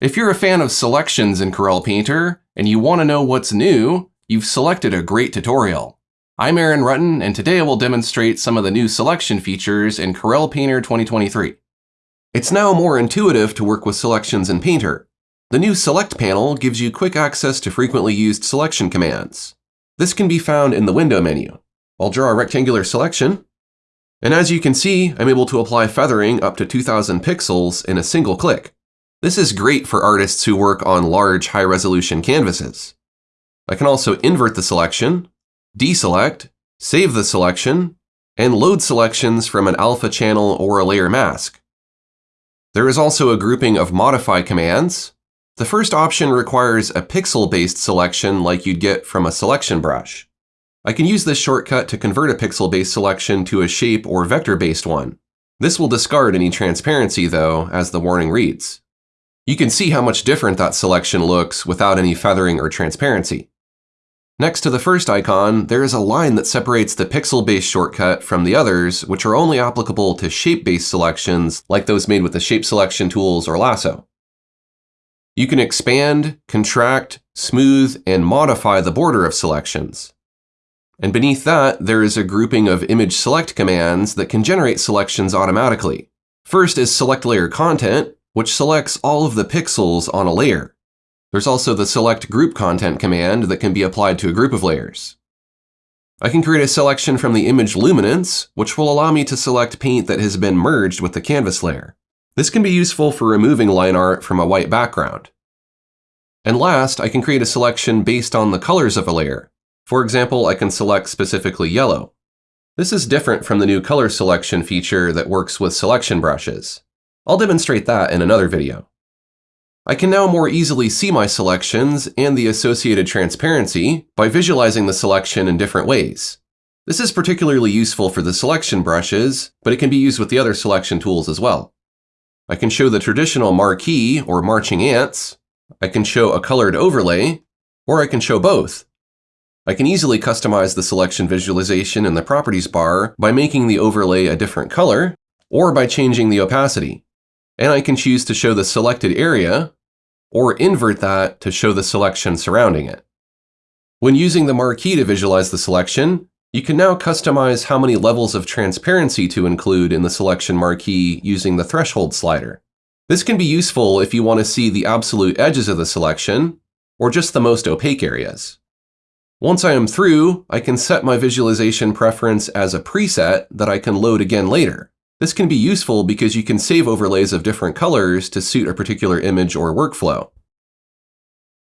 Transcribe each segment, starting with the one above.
If you're a fan of selections in Corel Painter and you want to know what's new, you've selected a great tutorial. I'm Aaron Rutten, and today I will demonstrate some of the new selection features in Corel Painter 2023. It's now more intuitive to work with selections in Painter. The new Select panel gives you quick access to frequently used selection commands. This can be found in the Window menu. I'll draw a rectangular selection, and as you can see, I'm able to apply feathering up to 2000 pixels in a single click. This is great for artists who work on large, high-resolution canvases. I can also invert the selection, deselect, save the selection, and load selections from an alpha channel or a layer mask. There is also a grouping of modify commands. The first option requires a pixel-based selection like you'd get from a selection brush. I can use this shortcut to convert a pixel-based selection to a shape or vector-based one. This will discard any transparency, though, as the warning reads. You can see how much different that selection looks without any feathering or transparency. Next to the first icon, there is a line that separates the pixel-based shortcut from the others, which are only applicable to shape-based selections like those made with the Shape Selection tools or Lasso. You can expand, contract, smooth, and modify the border of selections. And beneath that, there is a grouping of image select commands that can generate selections automatically. First is select layer content, which selects all of the pixels on a layer. There's also the select group content command that can be applied to a group of layers. I can create a selection from the image luminance, which will allow me to select paint that has been merged with the canvas layer. This can be useful for removing line art from a white background. And last, I can create a selection based on the colors of a layer. For example, I can select specifically yellow. This is different from the new color selection feature that works with selection brushes. I'll demonstrate that in another video. I can now more easily see my selections and the associated transparency by visualizing the selection in different ways. This is particularly useful for the selection brushes, but it can be used with the other selection tools as well. I can show the traditional marquee or marching ants, I can show a colored overlay, or I can show both. I can easily customize the selection visualization in the properties bar by making the overlay a different color, or by changing the opacity and I can choose to show the selected area or invert that to show the selection surrounding it. When using the marquee to visualize the selection, you can now customize how many levels of transparency to include in the selection marquee using the threshold slider. This can be useful if you want to see the absolute edges of the selection, or just the most opaque areas. Once I am through, I can set my visualization preference as a preset that I can load again later. This can be useful because you can save overlays of different colors to suit a particular image or workflow.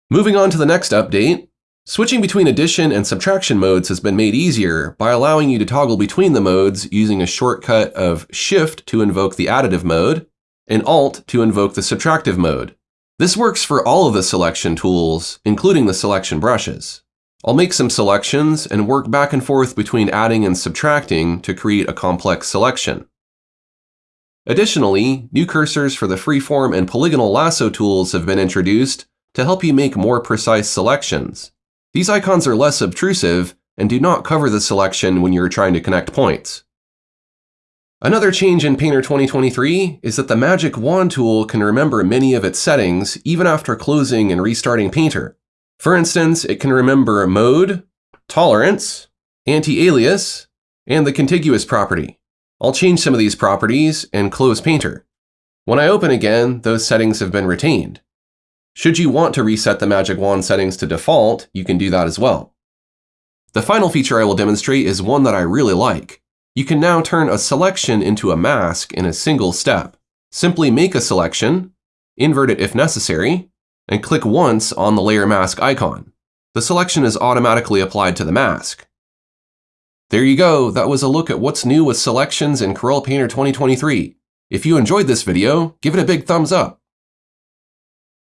Moving on to the next update, switching between addition and subtraction modes has been made easier by allowing you to toggle between the modes using a shortcut of Shift to invoke the additive mode and Alt to invoke the subtractive mode. This works for all of the selection tools, including the selection brushes. I'll make some selections and work back and forth between adding and subtracting to create a complex selection. Additionally, new cursors for the freeform and polygonal lasso tools have been introduced to help you make more precise selections. These icons are less obtrusive and do not cover the selection when you're trying to connect points. Another change in Painter 2023 is that the Magic Wand tool can remember many of its settings even after closing and restarting Painter. For instance, it can remember mode, tolerance, anti-alias, and the contiguous property. I'll change some of these properties and close Painter. When I open again, those settings have been retained. Should you want to reset the Magic Wand settings to default, you can do that as well. The final feature I will demonstrate is one that I really like. You can now turn a selection into a mask in a single step. Simply make a selection, invert it if necessary, and click once on the layer mask icon. The selection is automatically applied to the mask. There you go, that was a look at what's new with selections in Corel Painter 2023. If you enjoyed this video, give it a big thumbs up.